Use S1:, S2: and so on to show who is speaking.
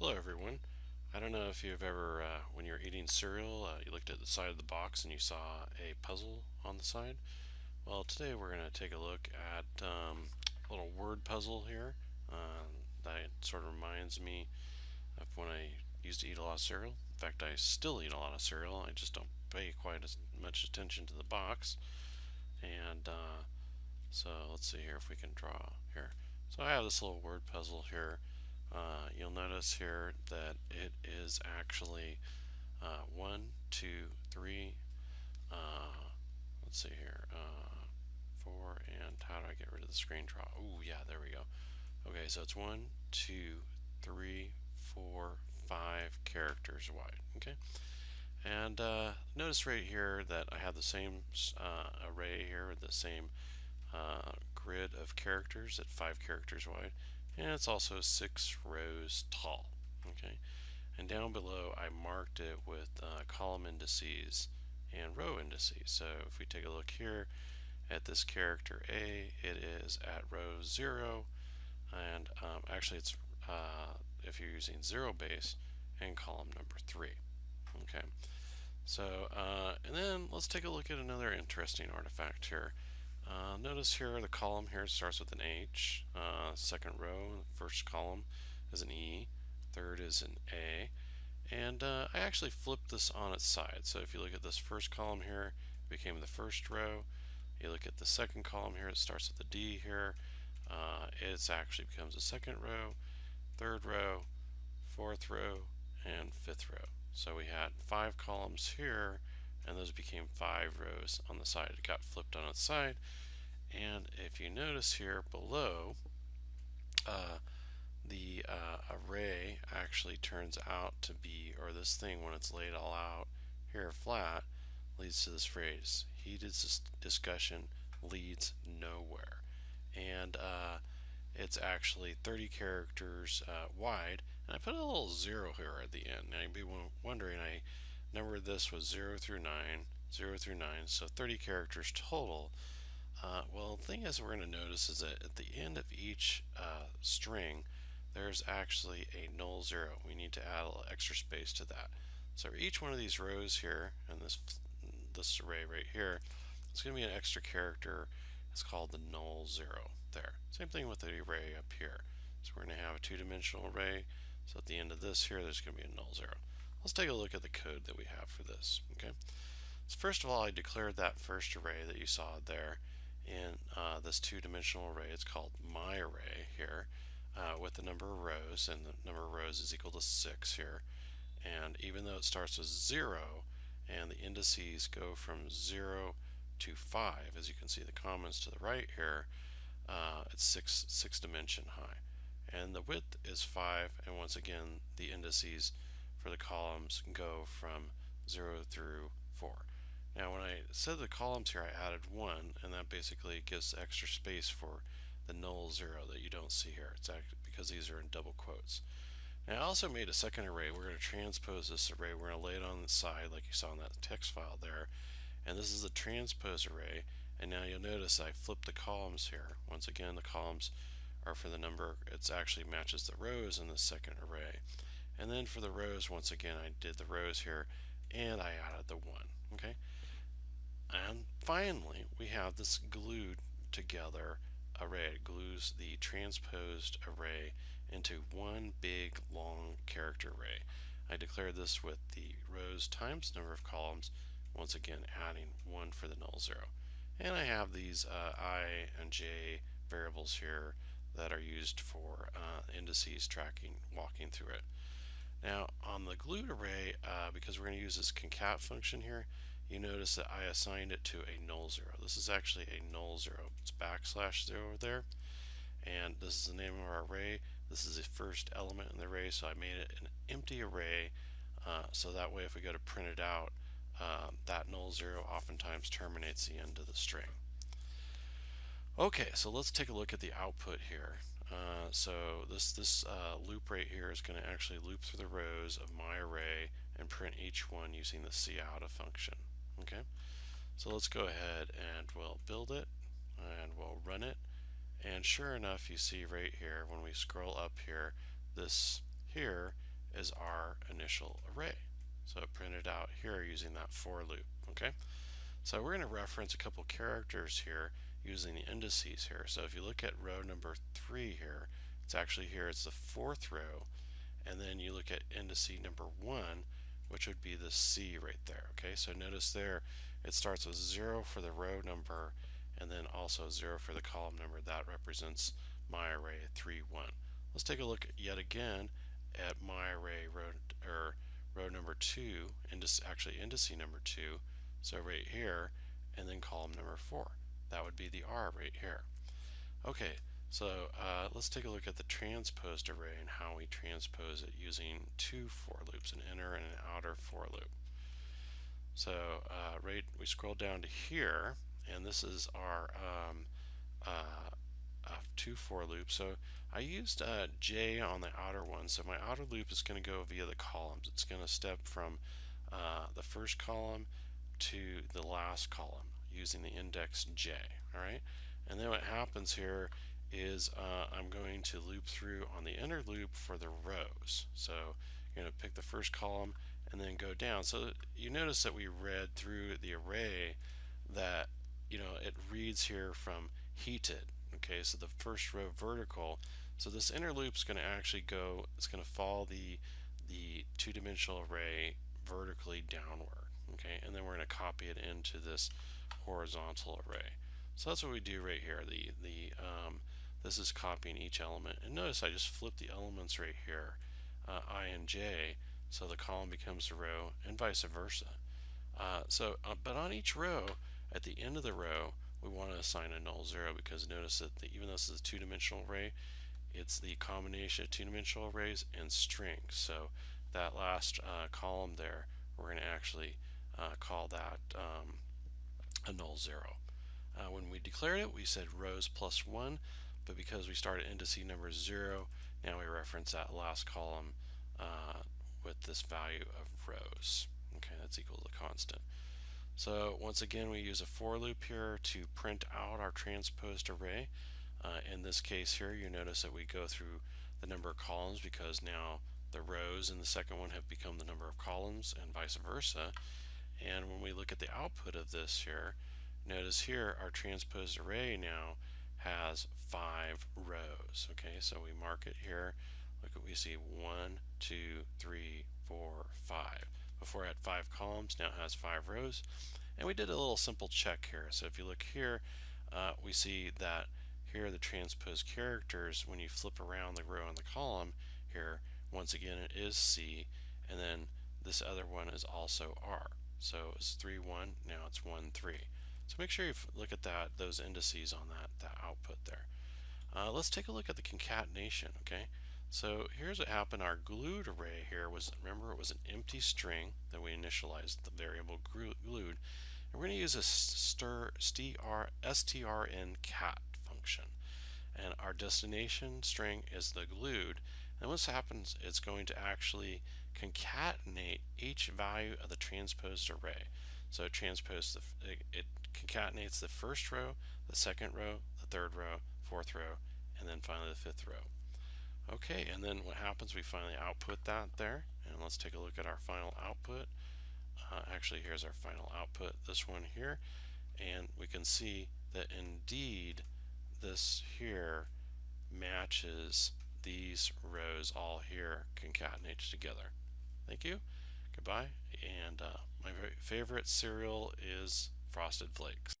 S1: Hello everyone. I don't know if you've ever, uh, when you're eating cereal, uh, you looked at the side of the box and you saw a puzzle on the side. Well, today we're going to take a look at um, a little word puzzle here uh, that sort of reminds me of when I used to eat a lot of cereal. In fact, I still eat a lot of cereal. I just don't pay quite as much attention to the box. And uh, so let's see here if we can draw here. So I have this little word puzzle here uh, you'll notice here that it is actually uh, one, two, three, uh, let's see here, uh, four, and how do I get rid of the screen draw? Oh, yeah, there we go. Okay, so it's one, two, three, four, five characters wide. Okay, and uh, notice right here that I have the same uh, array here, the same grid of characters at five characters wide and it's also six rows tall okay? And down below I marked it with uh, column indices and row indices. So if we take a look here at this character A it is at row 0 and um, actually it's uh, if you're using zero base and column number 3 okay? So uh, and then let's take a look at another interesting artifact here uh, notice here the column here starts with an H, uh, second row, first column is an E, third is an A, and uh, I actually flipped this on its side. So if you look at this first column here, it became the first row. You look at the second column here, it starts with a D here. Uh, it actually becomes a second row, third row, fourth row, and fifth row. So we had five columns here and those became five rows on the side. It got flipped on its side. And if you notice here below, uh, the uh, array actually turns out to be, or this thing when it's laid all out here flat, leads to this phrase, heated discussion leads nowhere. And uh, it's actually 30 characters uh, wide, and I put a little zero here at the end. Now you'd be wondering, I number this was 0 through 9, 0 through 9, so 30 characters total. Uh, well, the thing is we're going to notice is that at the end of each uh, string, there's actually a null zero. We need to add a little extra space to that. So each one of these rows here, and this, this array right here, it's going to be an extra character. It's called the null zero there. Same thing with the array up here. So we're going to have a two-dimensional array. So at the end of this here, there's going to be a null zero. Let's take a look at the code that we have for this. Okay. So first of all, I declared that first array that you saw there in uh, this two-dimensional array. It's called my array here uh, with the number of rows, and the number of rows is equal to 6 here. And even though it starts with 0, and the indices go from 0 to 5, as you can see the comments to the right here, uh, it's 6, six dimension high. And the width is 5, and once again, the indices the columns go from 0 through 4. Now when I said the columns here I added 1 and that basically gives extra space for the null 0 that you don't see here. It's because these are in double quotes. I also made a second array. We're going to transpose this array. We're going to lay it on the side like you saw in that text file there. And this is the transpose array. And now you'll notice I flipped the columns here. Once again the columns are for the number, it actually matches the rows in the second array. And then for the rows, once again, I did the rows here and I added the one, okay? And finally, we have this glued together array. It glues the transposed array into one big long character array. I declared this with the rows times number of columns, once again adding one for the null zero. And I have these uh, i and j variables here that are used for uh, indices tracking, walking through it. Now on the glued array, uh, because we're going to use this concat function here, you notice that I assigned it to a null zero. This is actually a null zero. It's backslash zero there. And this is the name of our array. This is the first element in the array, so I made it an empty array. Uh, so that way if we go to print it out, uh, that null zero oftentimes terminates the end of the string. Okay, so let's take a look at the output here. Uh, so this this uh, loop right here is going to actually loop through the rows of my array and print each one using the cout function. Okay, so let's go ahead and we'll build it and we'll run it. And sure enough, you see right here when we scroll up here, this here is our initial array. So it printed out here using that for loop, okay? So we're going to reference a couple characters here using the indices here. So if you look at row number three here, it's actually here, it's the fourth row, and then you look at indice number one, which would be the C right there, okay? So notice there, it starts with zero for the row number, and then also zero for the column number. That represents my array 3, 1. Let's take a look yet again at my array row, or row number 2, indice, actually indice number 2, so right here, and then column number 4. That would be the R right here. Okay, so uh, let's take a look at the transposed array and how we transpose it using two for loops, an inner and an outer for loop. So uh, right, we scroll down to here, and this is our um, uh, two for loops. So I used uh, J on the outer one. So my outer loop is going to go via the columns. It's going to step from uh, the first column to the last column using the index J. All right, and then what happens here is uh, I'm going to loop through on the inner loop for the rows. So you're going to pick the first column and then go down. So you notice that we read through the array that you know it reads here from heated. Okay, so the first row vertical. So this inner loop is going to actually go. It's going to follow the the two-dimensional array vertically downward. Okay, and then we're going to copy it into this horizontal array. So that's what we do right here. The the um, this is copying each element. And notice I just flip the elements right here, uh, I and J, so the column becomes a row, and vice versa. Uh, so, uh, but on each row, at the end of the row, we want to assign a null zero because notice that the, even though this is a two-dimensional array, it's the combination of two-dimensional arrays and strings. So that last uh, column there, we're going to actually uh, call that um, a null zero. Uh, when we declared it, we said rows plus one, but because we started indice number zero, now we reference that last column uh, with this value of rows. Okay, that's equal to constant. So once again, we use a for loop here to print out our transposed array. Uh, in this case here, you notice that we go through the number of columns because now the rows in the second one have become the number of columns and vice versa. And when we look at the output of this here, notice here our transposed array now has five rows. Okay, so we mark it here. Look at we see one, two, three, four, five. Before it had five columns, now it has five rows. And we did a little simple check here. So if you look here, uh, we see that here the transposed characters. When you flip around the row and the column here, once again it is C, and then this other one is also R. So it's 3, 1, now it's 1, 3. So make sure you look at that, those indices on that, that output there. Uh, let's take a look at the concatenation, okay? So here's what happened. Our glued array here was, remember, it was an empty string that we initialized the variable glued. And we're going to use a stir, str, strncat function. And our destination string is the glued. And what happens, it's going to actually concatenate each value of the transposed array. So it transposes, the, it, it concatenates the first row, the second row, the third row, fourth row, and then finally the fifth row. Okay, and then what happens, we finally output that there. And let's take a look at our final output. Uh, actually, here's our final output, this one here. And we can see that indeed this here matches these rows all here concatenated together. Thank you. Goodbye. And uh, my favorite cereal is Frosted Flakes.